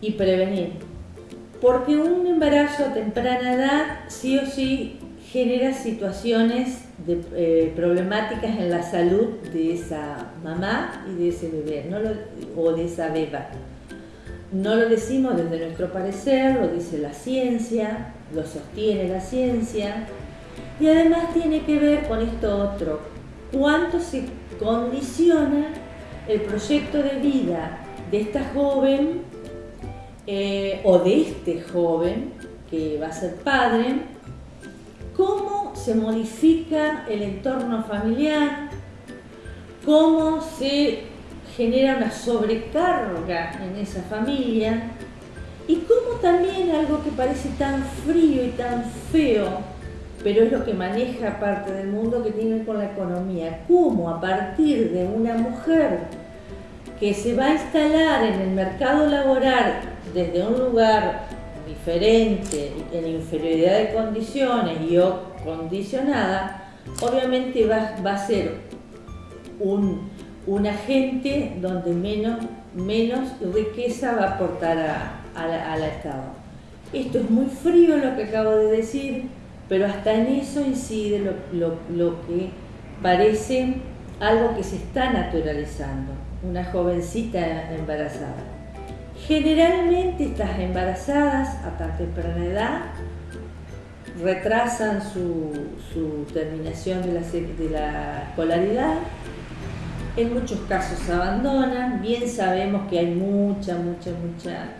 y prevenir. Porque un embarazo a temprana edad sí o sí genera situaciones eh, problemáticas en la salud de esa mamá y de ese bebé no o de esa beba. No lo decimos desde nuestro parecer, lo dice la ciencia, lo sostiene la ciencia y además tiene que ver con esto otro, cuánto se condiciona el proyecto de vida de esta joven eh, o de este joven que va a ser padre, cómo se modifica el entorno familiar, cómo se genera una sobrecarga en esa familia y cómo también algo que parece tan frío y tan feo, pero es lo que maneja parte del mundo que tiene con la economía, cómo a partir de una mujer que se va a instalar en el mercado laboral desde un lugar diferente, en inferioridad de condiciones y o condicionada, obviamente va, a ser un, agente donde menos, menos riqueza va a aportar al Estado. Esto es muy frío lo que acabo de decir, pero hasta en eso incide lo, lo que parece algo que se está naturalizando, una jovencita embarazada. Generalmente estas embarazadas a tan temprana edad retrasan su, terminación de la, de la escolaridad, en muchos casos abandonan, bien sabemos que hay mucha, mucha, mucha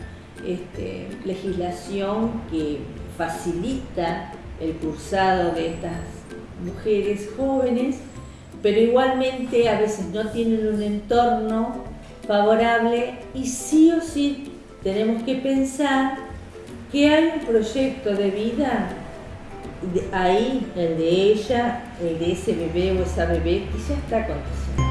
este, legislación que facilita el cursado de estas mujeres jóvenes, pero igualmente a veces no tienen un entorno favorable y sí o sí tenemos que pensar que hay un proyecto de vida ahí, el de ella, el de ese bebé o esa bebé, que ya está aconteciendo.